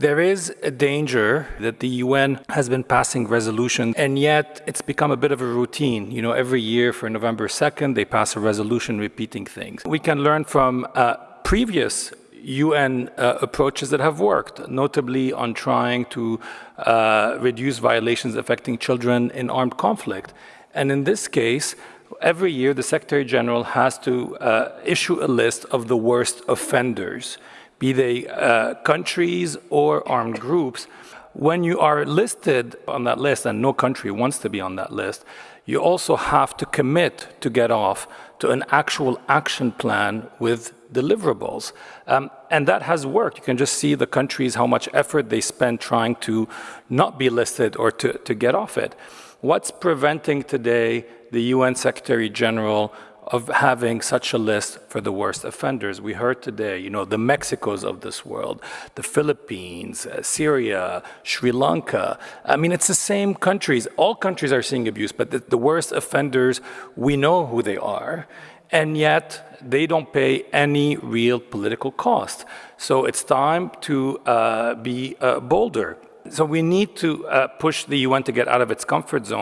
There is a danger that the UN has been passing resolutions, and yet it's become a bit of a routine. You know, every year for November 2nd, they pass a resolution repeating things. We can learn from uh, previous UN uh, approaches that have worked, notably on trying to uh, reduce violations affecting children in armed conflict. And in this case, every year the Secretary General has to uh, issue a list of the worst offenders be they uh, countries or armed groups, when you are listed on that list, and no country wants to be on that list, you also have to commit to get off to an actual action plan with deliverables. Um, and that has worked. You can just see the countries, how much effort they spend trying to not be listed or to, to get off it. What's preventing today the UN Secretary General of having such a list for the worst offenders. We heard today, you know, the Mexicos of this world, the Philippines, uh, Syria, Sri Lanka. I mean, it's the same countries. All countries are seeing abuse, but the, the worst offenders, we know who they are, and yet they don't pay any real political cost. So it's time to uh, be uh, bolder. So we need to uh, push the UN to get out of its comfort zone.